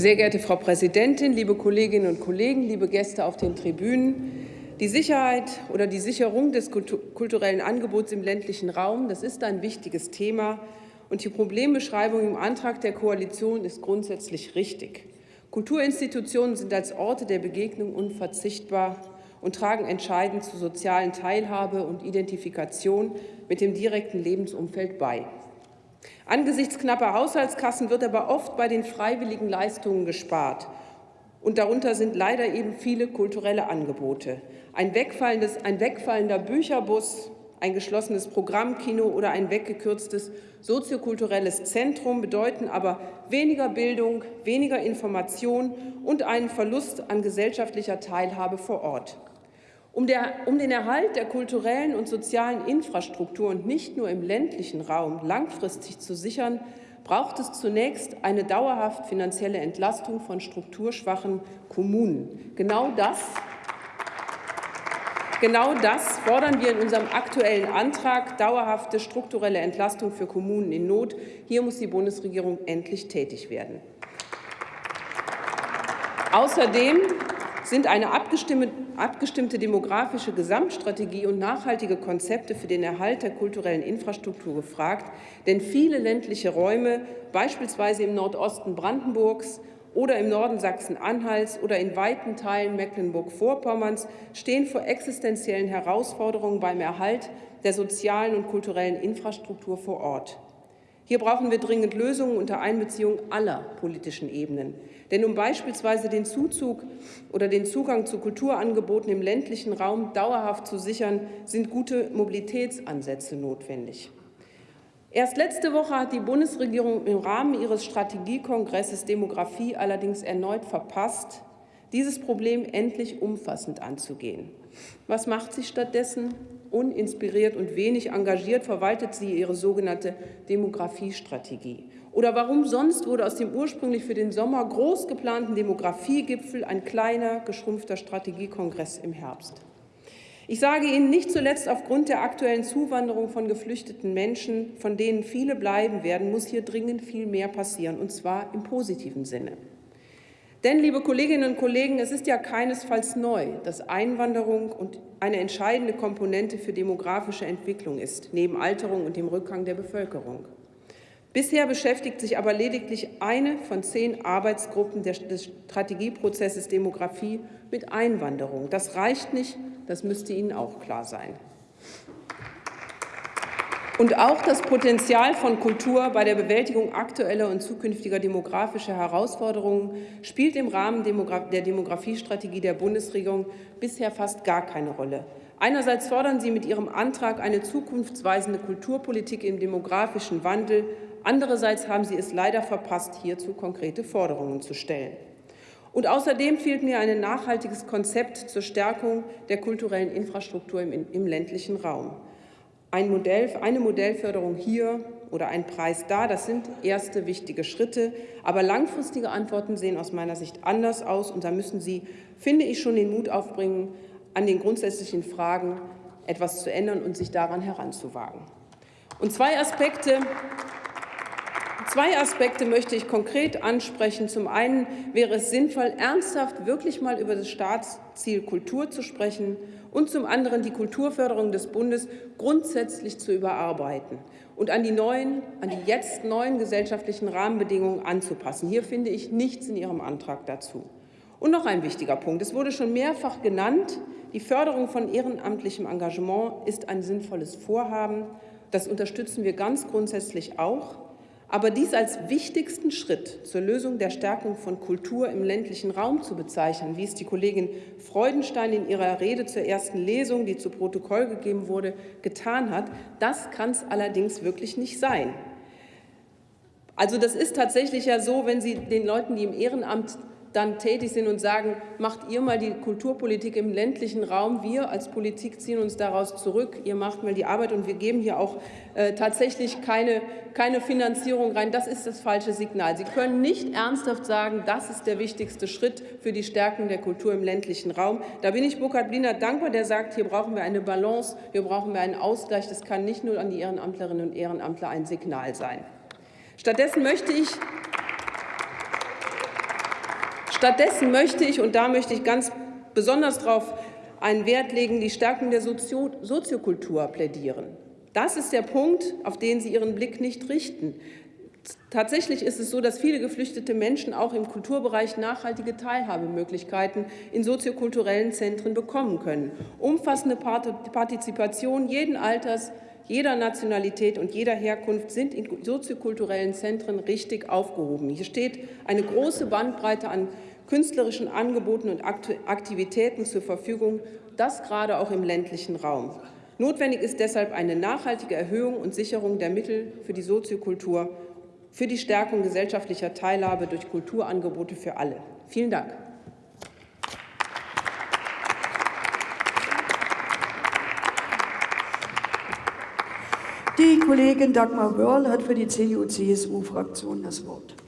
Sehr geehrte Frau Präsidentin, liebe Kolleginnen und Kollegen, liebe Gäste auf den Tribünen! Die Sicherheit oder die Sicherung des kulturellen Angebots im ländlichen Raum, das ist ein wichtiges Thema. Und die Problembeschreibung im Antrag der Koalition ist grundsätzlich richtig. Kulturinstitutionen sind als Orte der Begegnung unverzichtbar und tragen entscheidend zur sozialen Teilhabe und Identifikation mit dem direkten Lebensumfeld bei. Angesichts knapper Haushaltskassen wird aber oft bei den freiwilligen Leistungen gespart. Und darunter sind leider eben viele kulturelle Angebote. Ein, ein wegfallender Bücherbus, ein geschlossenes Programmkino oder ein weggekürztes soziokulturelles Zentrum bedeuten aber weniger Bildung, weniger Information und einen Verlust an gesellschaftlicher Teilhabe vor Ort. Um, der, um, den Erhalt der kulturellen und sozialen Infrastruktur und nicht nur im ländlichen Raum langfristig zu sichern, braucht es zunächst eine dauerhaft finanzielle Entlastung von strukturschwachen Kommunen. Genau das Genau das fordern wir in unserem Aktuellen Antrag, dauerhafte strukturelle Entlastung für Kommunen in Not. Hier muss die Bundesregierung endlich tätig werden. Außerdem sind eine abgestimmte demografische Gesamtstrategie und nachhaltige Konzepte für den Erhalt der kulturellen Infrastruktur gefragt. Denn viele ländliche Räume, beispielsweise im Nordosten Brandenburgs, oder im Norden Sachsen-Anhalts oder in weiten Teilen Mecklenburg-Vorpommerns stehen vor existenziellen Herausforderungen beim Erhalt der sozialen und kulturellen Infrastruktur vor Ort. Hier brauchen wir dringend Lösungen unter Einbeziehung aller politischen Ebenen. Denn um beispielsweise den Zuzug oder den Zugang zu Kulturangeboten im ländlichen Raum dauerhaft zu sichern, sind gute Mobilitätsansätze notwendig. Erst letzte Woche hat die Bundesregierung im Rahmen ihres Strategiekongresses Demografie allerdings erneut verpasst, dieses Problem endlich umfassend anzugehen. Was macht sie stattdessen? Uninspiriert und wenig engagiert verwaltet sie ihre sogenannte Demografiestrategie. Oder warum sonst wurde aus dem ursprünglich für den Sommer groß geplanten Demografiegipfel ein kleiner, geschrumpfter Strategiekongress im Herbst? Ich sage Ihnen nicht zuletzt aufgrund der aktuellen Zuwanderung von geflüchteten Menschen, von denen viele bleiben werden, muss hier dringend viel mehr passieren, und zwar im positiven Sinne. Denn, liebe Kolleginnen und Kollegen, es ist ja keinesfalls neu, dass Einwanderung eine entscheidende Komponente für demografische Entwicklung ist, neben Alterung und dem Rückgang der Bevölkerung. Bisher beschäftigt sich aber lediglich eine von zehn Arbeitsgruppen des Strategieprozesses Demografie mit Einwanderung. Das reicht nicht, das müsste Ihnen auch klar sein. Und auch das Potenzial von Kultur bei der Bewältigung aktueller und zukünftiger demografischer Herausforderungen spielt im Rahmen der Demografiestrategie der Bundesregierung bisher fast gar keine Rolle. Einerseits fordern Sie mit Ihrem Antrag eine zukunftsweisende Kulturpolitik im demografischen Wandel. Andererseits haben Sie es leider verpasst, hierzu konkrete Forderungen zu stellen. Und außerdem fehlt mir ein nachhaltiges Konzept zur Stärkung der kulturellen Infrastruktur im, im ländlichen Raum. Ein Modell, eine Modellförderung hier oder ein Preis da, das sind erste wichtige Schritte. Aber langfristige Antworten sehen aus meiner Sicht anders aus. Und da müssen Sie, finde ich, schon den Mut aufbringen, an den grundsätzlichen Fragen etwas zu ändern und sich daran heranzuwagen. Und zwei Aspekte Zwei Aspekte möchte ich konkret ansprechen. Zum einen wäre es sinnvoll, ernsthaft wirklich mal über das Staatsziel Kultur zu sprechen und zum anderen die Kulturförderung des Bundes grundsätzlich zu überarbeiten und an die neuen, an die jetzt neuen gesellschaftlichen Rahmenbedingungen anzupassen. Hier finde ich nichts in Ihrem Antrag dazu. Und noch ein wichtiger Punkt. Es wurde schon mehrfach genannt, die Förderung von ehrenamtlichem Engagement ist ein sinnvolles Vorhaben. Das unterstützen wir ganz grundsätzlich auch. Aber dies als wichtigsten Schritt zur Lösung der Stärkung von Kultur im ländlichen Raum zu bezeichnen, wie es die Kollegin Freudenstein in ihrer Rede zur ersten Lesung, die zu Protokoll gegeben wurde, getan hat, das kann es allerdings wirklich nicht sein. Also das ist tatsächlich ja so, wenn Sie den Leuten, die im Ehrenamt dann tätig sind und sagen, macht ihr mal die Kulturpolitik im ländlichen Raum, wir als Politik ziehen uns daraus zurück, ihr macht mal die Arbeit und wir geben hier auch äh, tatsächlich keine, keine Finanzierung rein. Das ist das falsche Signal. Sie können nicht ernsthaft sagen, das ist der wichtigste Schritt für die Stärkung der Kultur im ländlichen Raum. Da bin ich Burkhard Bliner dankbar, der sagt, hier brauchen wir eine Balance, hier brauchen wir einen Ausgleich. Das kann nicht nur an die Ehrenamtlerinnen und Ehrenamtler ein Signal sein. Stattdessen möchte ich Stattdessen möchte ich, und da möchte ich ganz besonders darauf einen Wert legen, die Stärkung der Sozio Soziokultur plädieren. Das ist der Punkt, auf den Sie Ihren Blick nicht richten. Tatsächlich ist es so, dass viele geflüchtete Menschen auch im Kulturbereich nachhaltige Teilhabemöglichkeiten in soziokulturellen Zentren bekommen können. Umfassende Partizipation jeden Alters, jeder Nationalität und jeder Herkunft sind in soziokulturellen Zentren richtig aufgehoben. Hier steht eine große Bandbreite an künstlerischen Angeboten und Aktivitäten zur Verfügung, das gerade auch im ländlichen Raum. Notwendig ist deshalb eine nachhaltige Erhöhung und Sicherung der Mittel für die Soziokultur, für die Stärkung gesellschaftlicher Teilhabe durch Kulturangebote für alle. Vielen Dank. Die Kollegin Dagmar Wörl hat für die CDU-CSU-Fraktion das Wort.